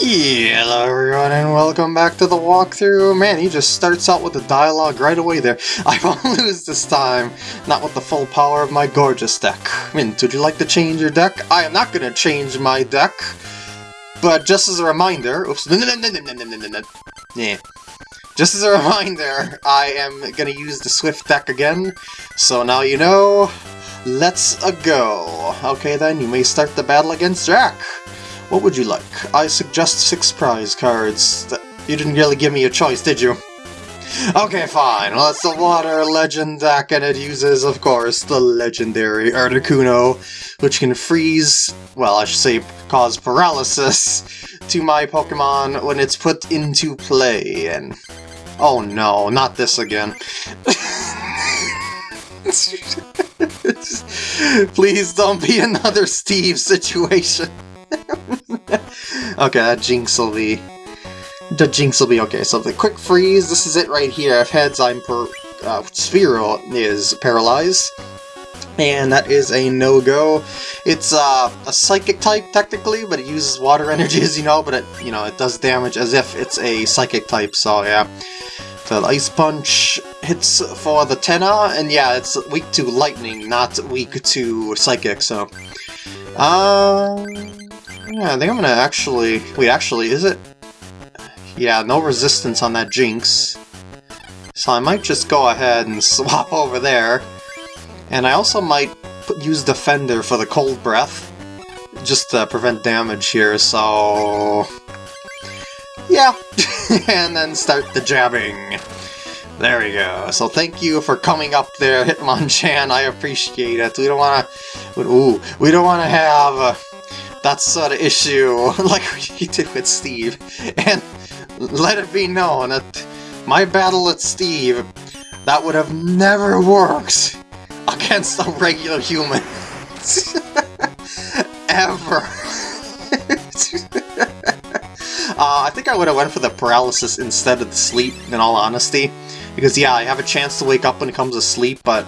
Hello everyone and welcome back to the walkthrough. Man, he just starts out with the dialogue right away there. I won't lose this time, not with the full power of my gorgeous deck. Mint, would you like to change your deck? I am not going to change my deck, but just as a reminder... Oops. Yeah. Just as a reminder, I am going to use the Swift deck again, so now you know. Let's a go. Okay then, you may start the battle against Jack. What would you like? I suggest six prize cards. You didn't really give me a choice, did you? Okay, fine. Well, it's the Water Legend deck, and it uses, of course, the legendary Articuno, which can freeze, well, I should say cause paralysis to my Pokemon when it's put into play, and... Oh no, not this again. Please don't be another Steve situation. okay, that Jynx will be... The Jynx will be okay. So the Quick Freeze, this is it right here. If heads, I'm per... Uh, Spearow is paralyzed. And that is a no-go. It's uh, a psychic type, technically, but it uses water energy, as you know, but it, you know, it does damage as if it's a psychic type, so yeah. The Ice Punch hits for the Tenna, and yeah, it's weak to lightning, not weak to psychic, so... Uh, yeah, I think I'm gonna actually... Wait, actually, is it? Yeah, no resistance on that Jynx. So I might just go ahead and swap over there. And I also might put, use Defender for the Cold Breath, just to prevent damage here, so... Yeah, and then start the jabbing. There we go. So thank you for coming up there, Hitmonchan. I appreciate it. We don't want to... Ooh, we don't want to have... Uh, that sort of issue like we did with Steve. And let it be known that my battle with Steve, that would have never worked against a regular human. Ever. uh, I think I would have went for the paralysis instead of the sleep, in all honesty. Because yeah, I have a chance to wake up when it comes to sleep, but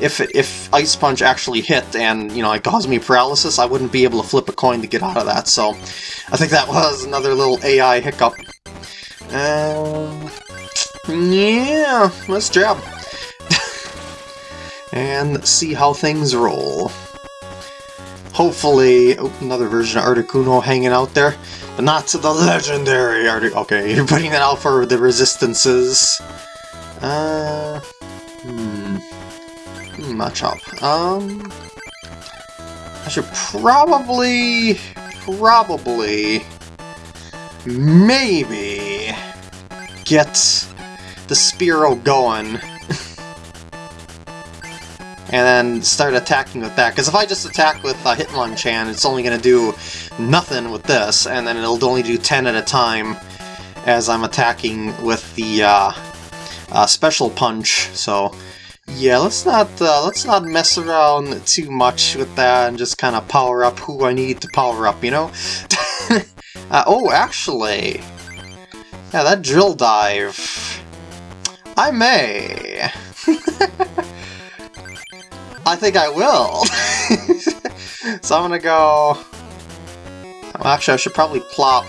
if if Ice Punch actually hit and, you know, it caused me paralysis, I wouldn't be able to flip a coin to get out of that, so I think that was another little AI hiccup. Um, yeah, let's jab. and see how things roll. Hopefully, oh, another version of Articuno hanging out there, but not to the legendary Artic- Okay, you're putting that out for the resistances. Uh, hmm. Matchup. Um, I should probably, probably, maybe get the Spearow going. and then start attacking with that. Because if I just attack with uh, Hitmonchan, it's only going to do nothing with this, and then it'll only do 10 at a time as I'm attacking with the uh, uh, special punch. So yeah, let's not uh, let's not mess around too much with that and just kind of power up who I need to power up, you know? uh, oh, actually, yeah, that drill dive. I may. I think I will. so I'm gonna go... Actually, I should probably plop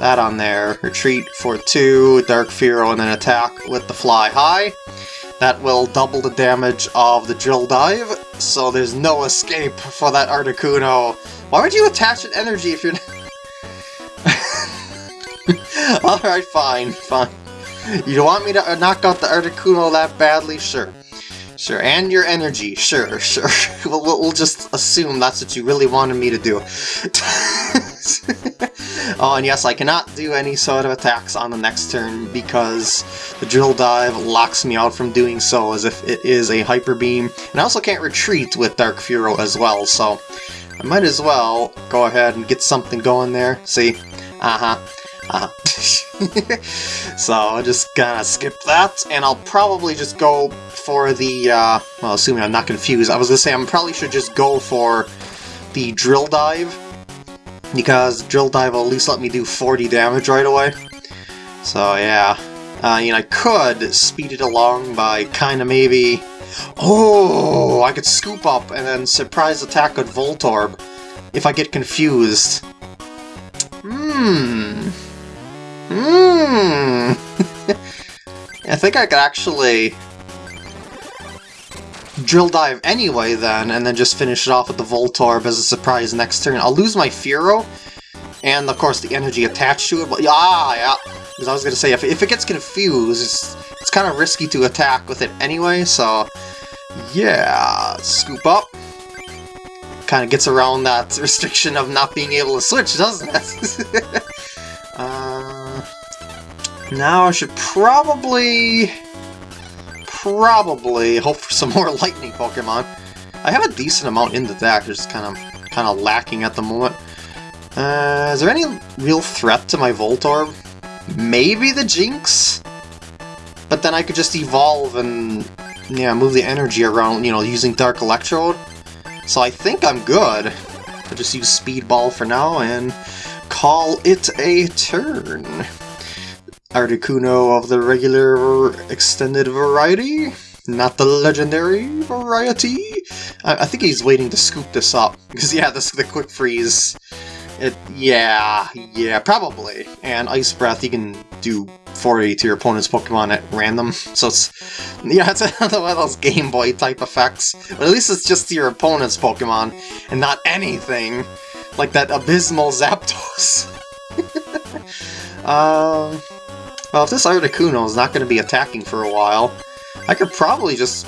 that on there. Retreat for two, Dark Fearow, and then attack with the Fly High. That will double the damage of the Drill Dive, so there's no escape for that Articuno. Why would you attach an energy if you're... Alright, fine, fine. You want me to uh, knock out the Articuno that badly? Sure. Sure, and your energy, sure, sure. we'll, we'll just assume that's what you really wanted me to do. oh, and yes, I cannot do any sort of attacks on the next turn because the Drill Dive locks me out from doing so as if it is a Hyper Beam. And I also can't retreat with Dark Fearow as well, so I might as well go ahead and get something going there. See? Uh-huh. Uh -huh. so I'll just gonna skip that, and I'll probably just go for the, uh, well, assuming I'm not confused, I was gonna say I probably should just go for the Drill Dive, because Drill Dive will at least let me do 40 damage right away. So yeah, uh, you know, I could speed it along by kind of maybe... Oh, I could scoop up and then surprise attack with Voltorb if I get confused. Hmm. Hmm. I think I could actually drill dive anyway then, and then just finish it off with the Voltorb as a surprise next turn. I'll lose my Fearow, and of course the energy attached to it, but yeah, yeah. Because I was going to say, if, if it gets confused, it's, it's kind of risky to attack with it anyway, so yeah, scoop up. Kind of gets around that restriction of not being able to switch, doesn't it? uh, now I should probably probably hope for some more lightning Pokemon. I have a decent amount in the deck, just kind of kind of lacking at the moment. Uh, is there any real threat to my Voltorb? Maybe the Jynx? But then I could just evolve and yeah, move the energy around, you know, using Dark Electrode. So I think I'm good. I'll just use Speedball for now and call it a turn. Articuno of the regular extended variety, not the legendary variety. I, I think he's waiting to scoop this up, because yeah, this the quick freeze. It, yeah, yeah, probably. And Ice Breath, you can do 40 to your opponent's Pokemon at random, so it's, yeah, it's another one of those Game Boy type effects. But at least it's just to your opponent's Pokemon, and not anything like that abysmal Zapdos. um... Well, if this Articuno is not going to be attacking for a while, I could probably just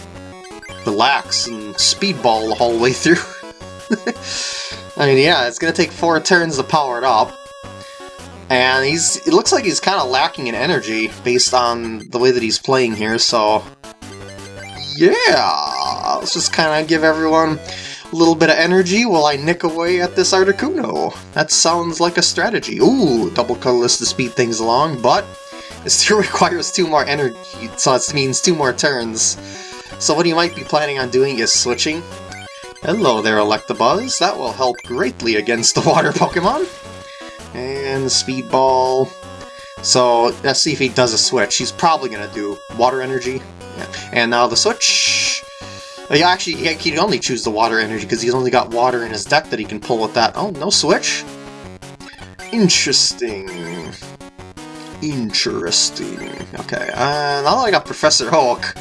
relax and speedball the whole way through. I mean, yeah, it's going to take four turns to power it up. And he's it looks like he's kind of lacking in energy based on the way that he's playing here, so... Yeah! Let's just kind of give everyone a little bit of energy while I nick away at this Articuno. That sounds like a strategy. Ooh, double colorless to speed things along, but still requires two more energy, so it means two more turns. So what you might be planning on doing is switching. Hello there, Electabuzz. That will help greatly against the water Pokemon. And Speedball. So, let's see if he does a switch. He's probably going to do Water Energy. Yeah. And now the switch... Uh, yeah, actually, he can only choose the Water Energy because he's only got water in his deck that he can pull with that. Oh, no switch? Interesting. Interesting. Okay, uh, now that I got Professor Oak,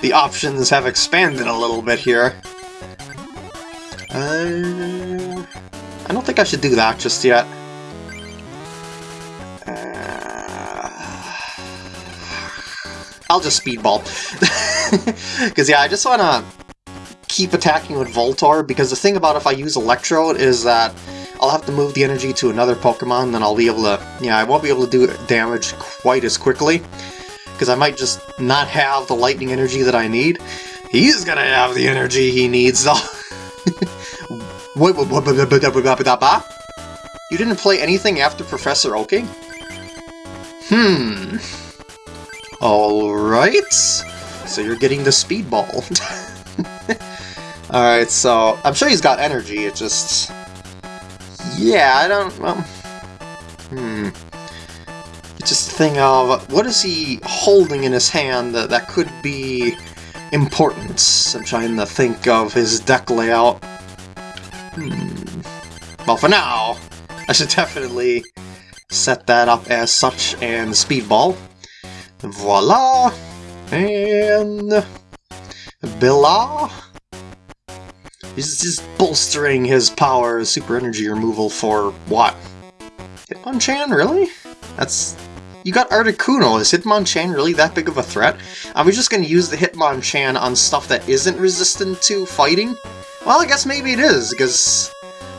the options have expanded a little bit here. Uh, I don't think I should do that just yet. Uh, I'll just speedball. Because, yeah, I just want to keep attacking with Voltorb, because the thing about if I use Electrode is that I'll have to move the energy to another Pokemon, then I'll be able to... Yeah, I won't be able to do damage quite as quickly, because I might just not have the lightning energy that I need. He's gonna have the energy he needs, though. You didn't play anything after Professor Oaking? Hmm. Alright. So you're getting the Speedball. Alright, so I'm sure he's got energy, it just... Yeah, I don't... Well, hmm. It's just a thing of, what is he holding in his hand that, that could be important? I'm trying to think of his deck layout. Hmm. Well, for now, I should definitely set that up as such and Speedball. Voila! And... Billa? He's just bolstering his power, super energy removal for what? Hitmonchan, really? That's... You got Articuno, is Hitmonchan really that big of a threat? Are we just to use the Hitmonchan on stuff that isn't resistant to fighting? Well, I guess maybe it is, because...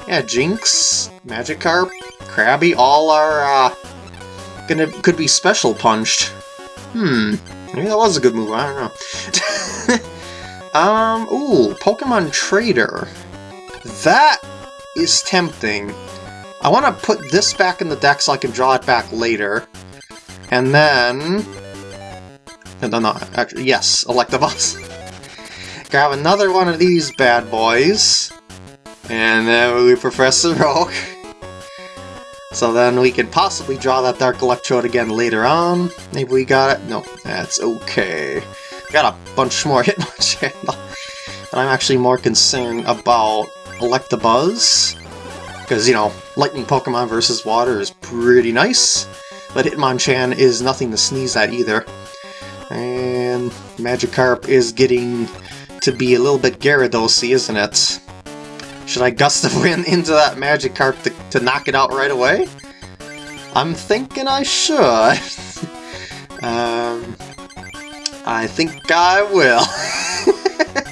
Yeah, Jynx, Magikarp, Krabby, all are, uh... Gonna, could be special punched. Hmm, maybe that was a good move, I don't know. Um, ooh, Pokemon Trader. That is tempting. I want to put this back in the deck so I can draw it back later. And then... No, no, actually, yes, Electabuzz. Grab another one of these bad boys. And then we Professor Oak. So then we could possibly draw that Dark Electrode again later on. Maybe we got it? No, that's okay. Got a bunch more Hitmonchan, and I'm actually more concerned about Electabuzz. Because, you know, lightning Pokemon versus water is pretty nice. But Hitmonchan is nothing to sneeze at either. And Magikarp is getting to be a little bit Gyarados-y, isn't it? Should I Gust of Wind into that Magikarp to, to knock it out right away? I'm thinking I should. um, I think I will.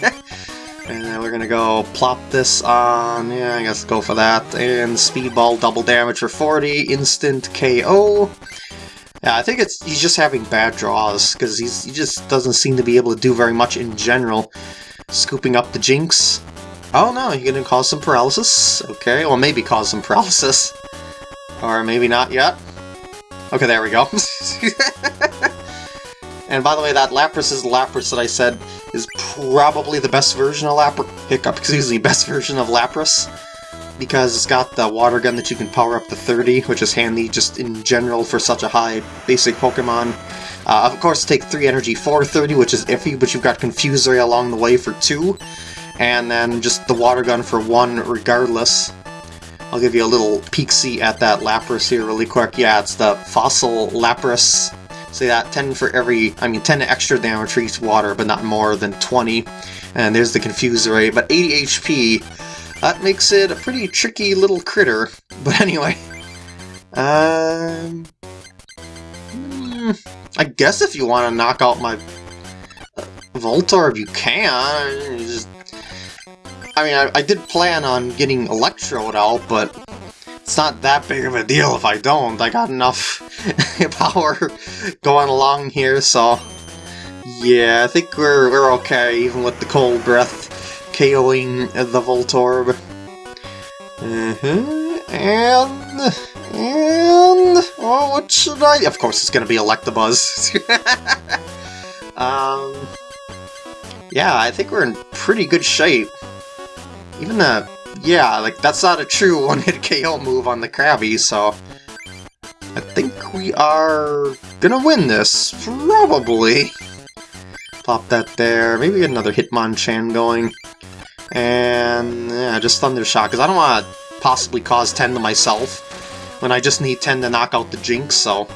and then we're gonna go plop this on, yeah, I guess go for that. And Speedball double damage for 40, instant KO. Yeah, I think it's he's just having bad draws, because he just doesn't seem to be able to do very much in general. Scooping up the Jynx. Oh no, you're gonna cause some paralysis? Okay, well maybe cause some paralysis. Or maybe not yet. Okay, there we go. and by the way, that Lapras is Lapras that I said is probably the best version of Lapras. Hiccup, excuse me, best version of Lapras. Because it's got the water gun that you can power up to 30, which is handy just in general for such a high basic Pokemon. Uh, of course, take 3 energy for 30, which is iffy, but you've got Confuse Ray along the way for 2. And then just the water gun for 1 regardless. I'll give you a little peek-see at that Lapras here really quick. Yeah, it's the Fossil Lapras. Say that 10 for every, I mean 10 extra damage for each water, but not more than 20. And there's the Confuse Ray, but 80 HP. That makes it a pretty tricky little critter. But anyway, um, hmm, I guess if you want to knock out my uh, Voltorb, you can. Just I mean, I, I did plan on getting Electrode out, but it's not that big of a deal if I don't. I got enough power going along here, so... Yeah, I think we're, we're okay, even with the Cold Breath KOing the Voltorb. Uh -huh. And... And... Oh, what should I... Of course it's gonna be Electabuzz. um... Yeah, I think we're in pretty good shape. Even the... Yeah, like, that's not a true one-hit KO move on the Krabby, so... I think we are gonna win this, probably. Pop that there, maybe get another Hitmonchan going. And, yeah, just Thunder Shock, because I don't want to possibly cause 10 to myself when I just need 10 to knock out the Jynx, so...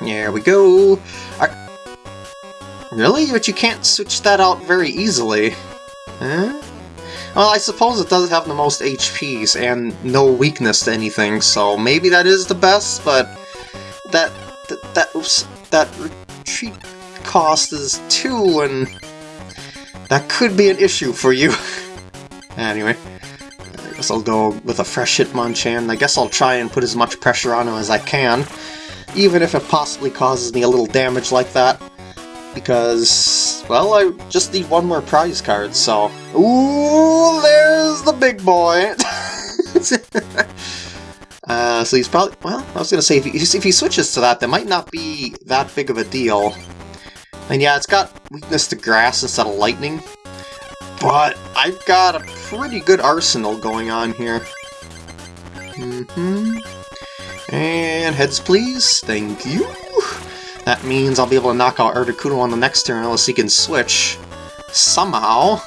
There we go! Right. Really? But you can't switch that out very easily. Huh? Well, I suppose it does have the most HPs and no weakness to anything, so maybe that is the best, but that that that, oops, that retreat cost is 2, and that could be an issue for you. anyway, I guess I'll go with a fresh Hitmonchan. I guess I'll try and put as much pressure on him as I can, even if it possibly causes me a little damage like that because, well, I just need one more prize card, so... Ooh, there's the big boy! uh, so he's probably... Well, I was gonna say, if he, if he switches to that, that might not be that big of a deal. And yeah, it's got weakness to grass instead of lightning, but I've got a pretty good arsenal going on here. Mm hmm And heads please, thank you! That means I'll be able to knock out Articuno on the next turn unless he can switch. Somehow.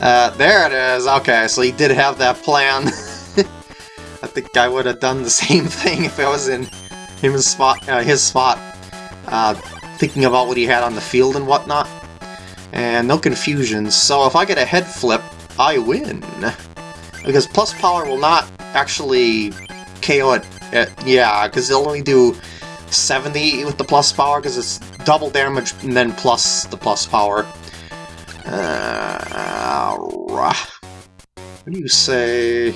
Uh, there it is! Okay, so he did have that plan. I think I would have done the same thing if I was in his spot, uh, his spot, uh, thinking about what he had on the field and whatnot. And no confusion, so if I get a head flip, I win. Because plus power will not actually KO it. Uh, yeah, because it'll only do 70 with the plus power, because it's double damage and then plus the plus power. Uh, what do you say?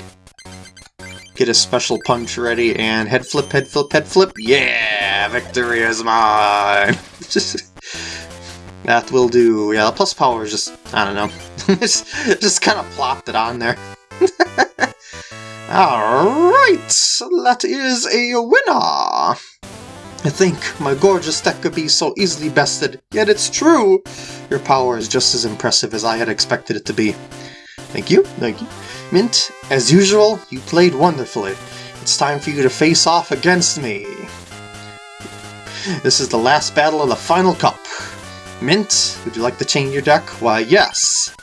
Get a special punch ready and head flip, head flip, head flip. Yeah, victory is mine. that will do. Yeah, the plus power is just I don't know. just just kind of plopped it on there. Alright, that is a winner! I think my gorgeous deck could be so easily bested, yet it's true! Your power is just as impressive as I had expected it to be. Thank you, thank you. Mint, as usual, you played wonderfully. It's time for you to face off against me. This is the last battle of the final cup. Mint, would you like to change your deck? Why, yes.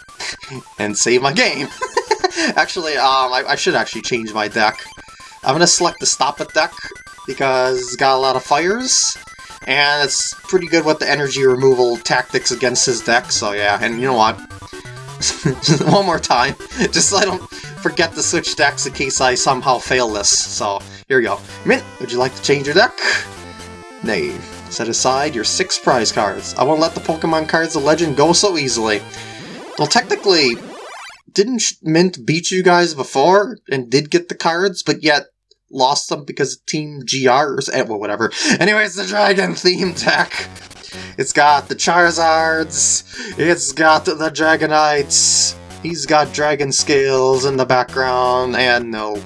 and save my game. actually, um, I, I should actually change my deck. I'm gonna select the Stop It deck, because it's got a lot of fires, and it's pretty good with the energy removal tactics against his deck, so yeah, and you know what? One more time, just so I don't forget to switch decks in case I somehow fail this, so here we go. Mint, would you like to change your deck? Nay. Set aside your six prize cards. I won't let the Pokemon cards of Legend go so easily. Well, technically, didn't Mint beat you guys before and did get the cards, but yet lost them because of Team GR or eh, well, whatever. Anyways, the Dragon theme deck. It's got the Charizards, it's got the Dragonites, he's got Dragon Scales in the background, and no.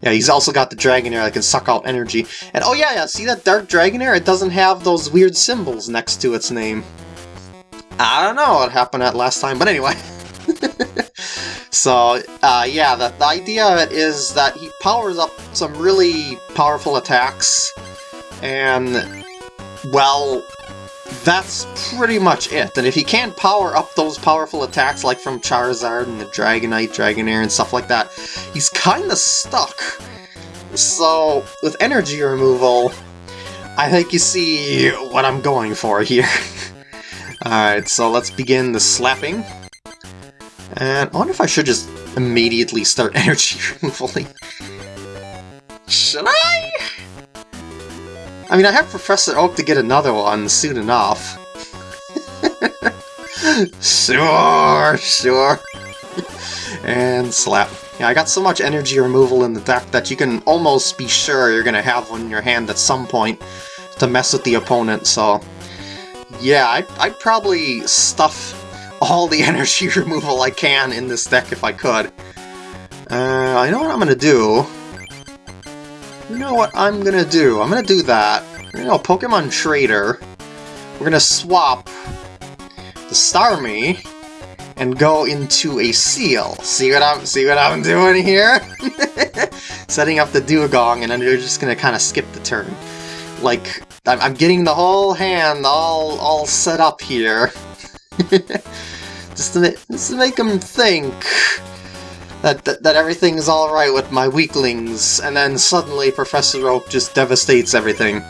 Yeah, he's also got the Dragonair that can suck out energy. And oh yeah, yeah, see that Dark Dragonair? It doesn't have those weird symbols next to its name. I don't know what happened at last time, but anyway. so, uh, yeah, the, the idea of it is that he powers up some really powerful attacks, and, well, that's pretty much it. And if he can't power up those powerful attacks like from Charizard and the Dragonite, Dragonair, and stuff like that, he's kinda stuck. So, with energy removal, I think you see what I'm going for here. Alright, so let's begin the slapping. And I wonder if I should just immediately start energy removal. Should I? I mean, I have Professor Oak to get another one soon enough. sure, sure. and slap. Yeah, I got so much energy removal in the deck that you can almost be sure you're gonna have one in your hand at some point to mess with the opponent, so... Yeah, I'd, I'd probably stuff all the energy removal I can in this deck if I could. Uh, I know what I'm gonna do. You know what I'm gonna do? I'm gonna do that. You know, Pokemon Trader. We're gonna swap the Starmie and go into a Seel. See what I'm see what I'm doing here? Setting up the Dewgong, and then you're just gonna kind of skip the turn. Like I'm, I'm getting the whole hand all all set up here. just, to, just to make them think that, that, that everything's alright with my weaklings, and then suddenly Professor Oak just devastates everything.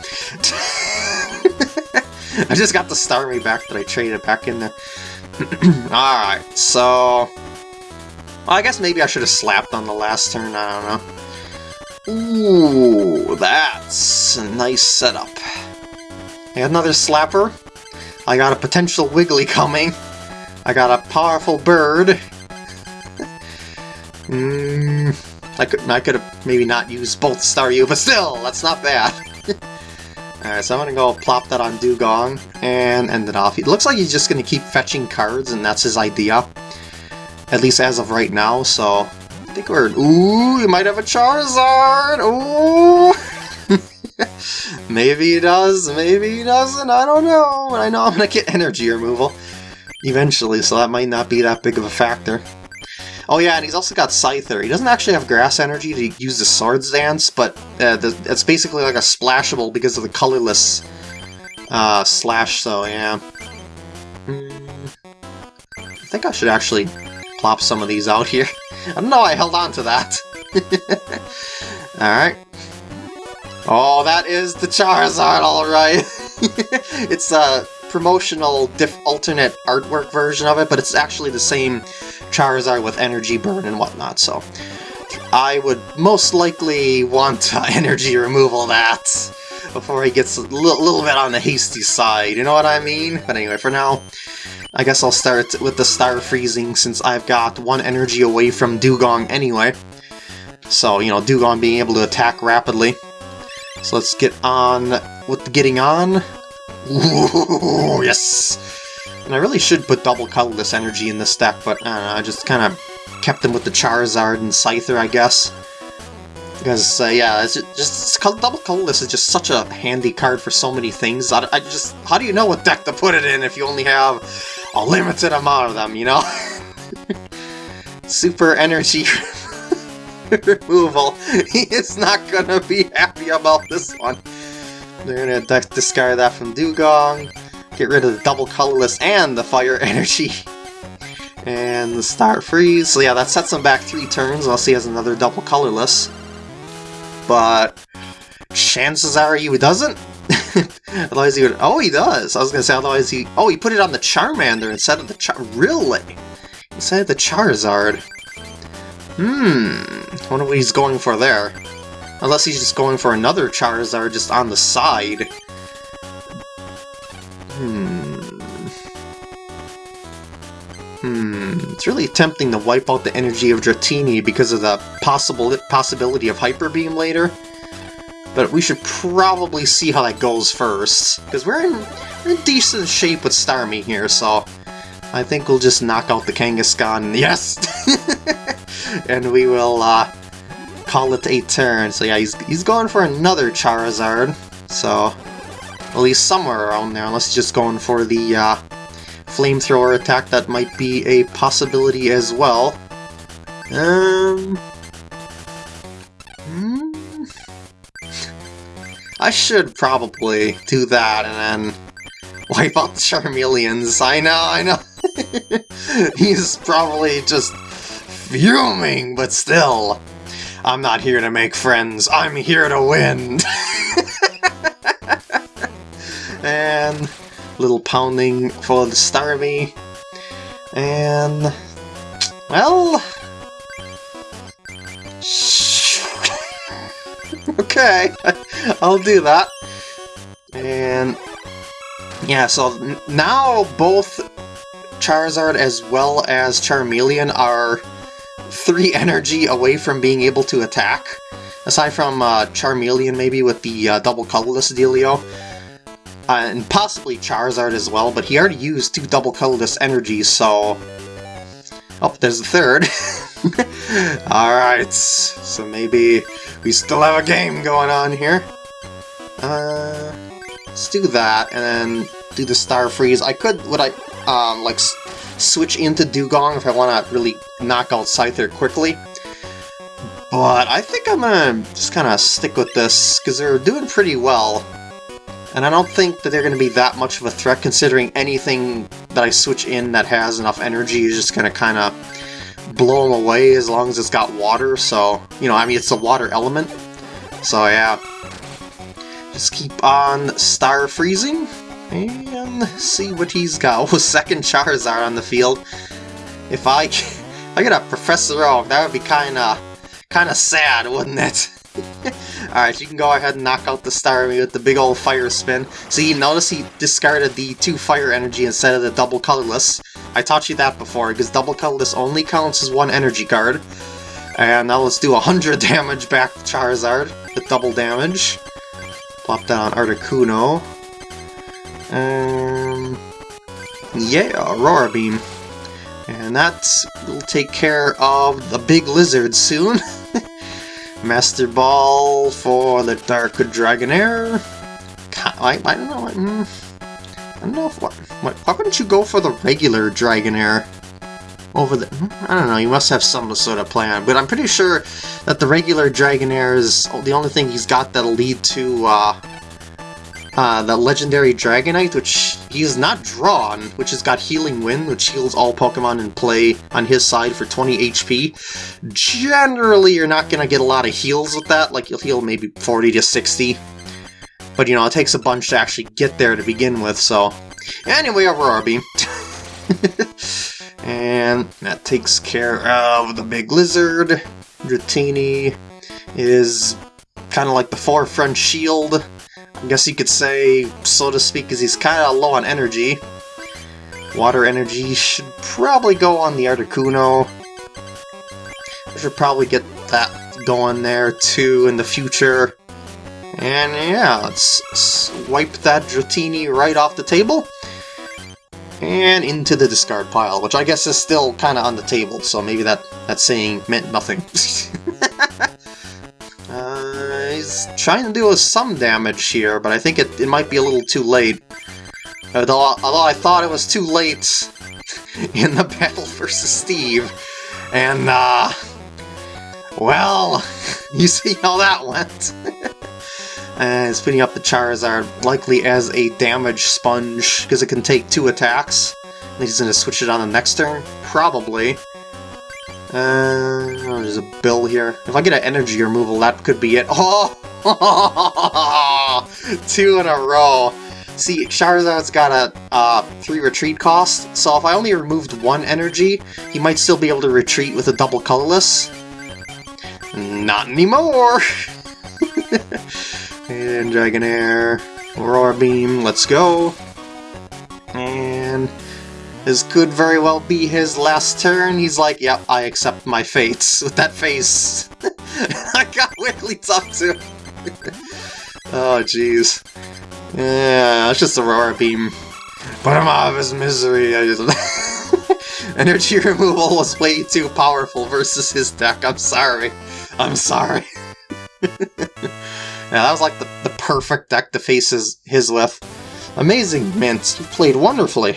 I just got the Starmie back that I traded back in there. Alright, so... Well, I guess maybe I should have slapped on the last turn, I don't know. Ooh, that's a nice setup. I got another slapper. I got a potential Wiggly coming. I got a powerful bird. Hmm, I could I could have maybe not used both Staryu, but still, that's not bad. Alright, so I'm gonna go plop that on Dewgong and end it off. It looks like he's just gonna keep fetching cards, and that's his idea. At least as of right now, so I think we're... Ooh, he might have a Charizard! Ooh! maybe he does, maybe he doesn't, I don't know. I know I'm gonna get energy removal eventually, so that might not be that big of a factor. Oh yeah, and he's also got Scyther. He doesn't actually have grass energy to use the Swords Dance, but uh, the, it's basically like a splashable because of the colorless uh, slash, so yeah. Mm, I think I should actually plop some of these out here. I don't know I held on to that. Alright. Oh, that is the Charizard, alright! it's a promotional diff alternate artwork version of it, but it's actually the same Charizard with energy burn and whatnot, so I would most likely want uh, energy removal that before he gets a little, little bit on the hasty side, you know what I mean? But anyway, for now, I guess I'll start with the Star Freezing since I've got one energy away from Dewgong anyway. So, you know, Dewgong being able to attack rapidly. So let's get on with getting on. Ooh, yes! And I really should put double colorless energy in this deck, but I know, I just kind of kept them with the Charizard and Scyther, I guess. Because, uh, yeah, it's just, just double colorless is just such a handy card for so many things. I, I, just, how do you know what deck to put it in if you only have a limited amount of them, you know? Super energy removal. He is not gonna be happy about this one. They're gonna discard that from Dewgong, Get rid of the double colorless and the fire energy. And the Star Freeze. So yeah, that sets him back three turns unless he has another double colorless. But chances are he doesn't. otherwise he would... Oh, he does! I was gonna say, otherwise he... Oh, he put it on the Charmander instead of the Char... Really? Instead of the Charizard. Hmm... Wonder what he's going for there. Unless he's just going for another Charizard just on the side. Hmm... Hmm... It's really tempting to wipe out the energy of Dratini because of the possible possibility of Hyper Beam later. But we should probably see how that goes first, because we're in, we're in decent shape with Starmie here, so I think we'll just knock out the Kangaskhan, yes! and we will uh, call it a turn. So yeah, he's, he's going for another Charizard, so at least somewhere around there, unless he's just going for the uh, flamethrower attack that might be a possibility as well. Um, I should probably do that and then wipe out the Charmeleons. I know, I know. He's probably just fuming, but still. I'm not here to make friends, I'm here to win! and little pounding for the Starmie. And... Well... okay, I'll do that. And yeah, so now both Charizard as well as Charmeleon are 3 energy away from being able to attack. Aside from uh, Charmeleon maybe with the uh, double colorless dealio. Uh, and possibly Charizard as well, but he already used two double colorless energies, so... Oh, there's the third. Alright, so maybe we still have a game going on here. Uh, let's do that, and then do the Star Freeze. I could, would I, um, like, switch into Dewgong if I want to really knock out Scyther quickly. But I think I'm gonna just kind of stick with this, because they're doing pretty well. And I don't think that they're going to be that much of a threat, considering anything that I switch in that has enough energy is just going to kind of blow them away as long as it's got water, so, you know, I mean, it's a water element. So, yeah. Just keep on star freezing, and see what he's got. Oh, second Charizard on the field. If I, I get a Professor Oak, that would be kinda, kinda sad, wouldn't it? Alright, you can go ahead and knock out the Starmie with the big old fire spin. See, you notice he discarded the two fire energy instead of the double colorless. I taught you that before, because double colorless only counts as one energy card. And now let's do 100 damage back to Charizard with double damage. Plop that on Articuno. Um, yeah, Aurora Beam. And that will take care of the big lizard soon. Master Ball for the Dark Dragonair. I, I don't know. Hmm, I don't know if what, what. Why wouldn't you go for the regular Dragonair over the? Hmm, I don't know. You must have some sort of plan, but I'm pretty sure that the regular Dragonair is the only thing he's got that'll lead to uh, uh, the legendary Dragonite, which he is not drawn, which has got Healing Wind, which heals all Pokemon in play on his side for 20 HP. Generally, you're not going to get a lot of heals with that, like you'll heal maybe 40 to 60. But, you know, it takes a bunch to actually get there to begin with, so... Anyway, Aurora Beam. and that takes care of the big lizard. Dratini is kind of like the forefront shield I guess you could say, so to speak, because he's kind of low on energy. Water energy should probably go on the Articuno. I should probably get that going there too in the future. And yeah, let's wipe that Dratini right off the table. And into the discard pile, which I guess is still kind of on the table, so maybe that, that saying meant nothing. trying to do some damage here, but I think it, it might be a little too late. Although, although I thought it was too late in the battle versus Steve. And, uh... Well, you see how that went. it's putting up the Charizard likely as a damage sponge, because it can take two attacks. He's gonna switch it on the next turn? Probably. Uh, oh, there's a bill here. If I get an energy removal, that could be it. Oh! Two in a row. See, Charizard's got a uh, 3 retreat cost, so if I only removed one energy, he might still be able to retreat with a double colorless. Not anymore! and Dragonair, Aurora Beam, let's go. This could very well be his last turn. He's like, yep, I accept my fate. With that face. I got Wigglytuff too. oh, jeez. Yeah, it's just Aurora Beam. Put him out of his misery. I just... Energy removal was way too powerful versus his deck. I'm sorry. I'm sorry. yeah, that was like the, the perfect deck to face his, his with. Amazing, Mint. You played wonderfully.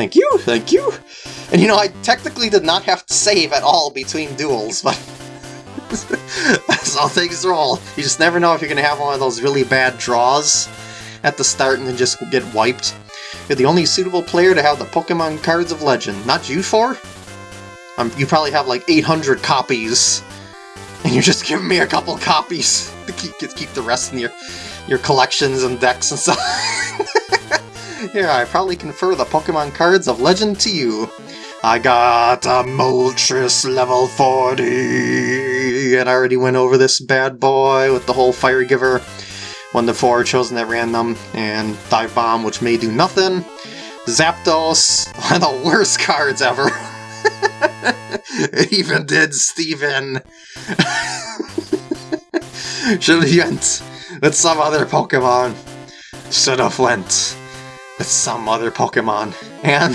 Thank you, thank you. And you know, I technically did not have to save at all between duels, but that's how things roll. You just never know if you're to have one of those really bad draws at the start and then just get wiped. You're the only suitable player to have the Pokemon Cards of Legend. Not you for? Um, you probably have like 800 copies, and you're just giving me a couple copies to keep, keep the rest in your, your collections and decks and stuff. yeah, I probably confer the Pokemon Cards of Legend to you. I got a Moltres level 40, and I already went over this bad boy with the whole Fire Giver. 1 to 4 chosen at random, and Dive Bomb, which may do nothing. Zapdos, one of the worst cards ever. it even did Steven. Should have went with some other Pokemon. Should have went some other Pokemon. And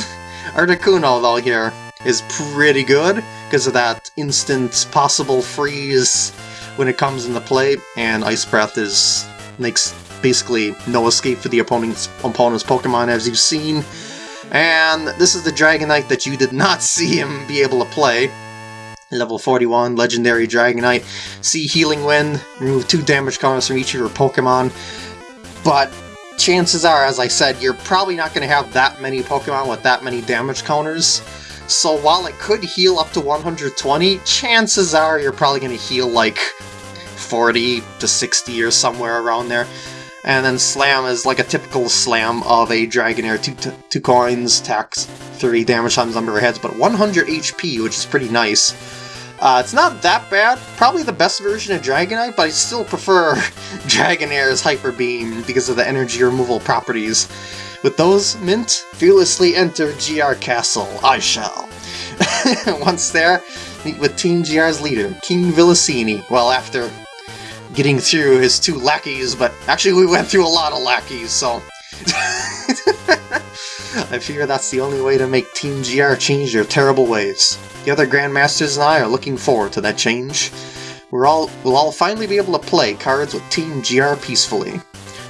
Articuno, though, here is pretty good because of that instant possible freeze when it comes into play, and Ice Breath is makes basically no escape for the opponent's, opponent's Pokemon as you've seen. And this is the Dragonite that you did not see him be able to play. Level 41, Legendary Dragonite. See Healing Wind, remove 2 damage counters from each of your Pokemon. But chances are, as I said, you're probably not going to have that many Pokemon with that many damage counters. So while it could heal up to 120, chances are you're probably going to heal like 40 to 60 or somewhere around there. And then Slam is like a typical Slam of a Dragonair. Two, two coins, tax 3 damage times number of heads, but 100 HP, which is pretty nice. Uh, it's not that bad. Probably the best version of Dragonite, but I still prefer Dragonair's Hyper Beam because of the energy removal properties. With those, Mint, fearlessly enter GR Castle. I shall. Once there, meet with Team GR's leader, King Villasini. Well, after getting through his two lackeys, but actually we went through a lot of lackeys, so... I figure that's the only way to make Team GR change their terrible ways. The other Grandmasters and I are looking forward to that change. We're all, we'll all finally be able to play cards with Team GR peacefully.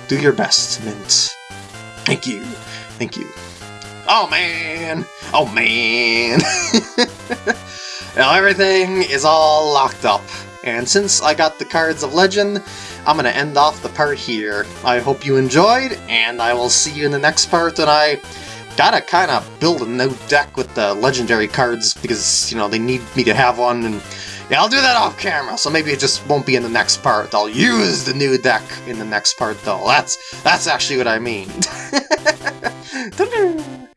Do your best, Mint. Thank you. Thank you. Oh man! Oh man! now everything is all locked up. And since I got the Cards of Legend, I'm going to end off the part here. I hope you enjoyed, and I will see you in the next part, and I gotta kind of build a new deck with the legendary cards, because, you know, they need me to have one, and yeah, I'll do that off camera, so maybe it just won't be in the next part. I'll use the new deck in the next part, though. That's, that's actually what I mean.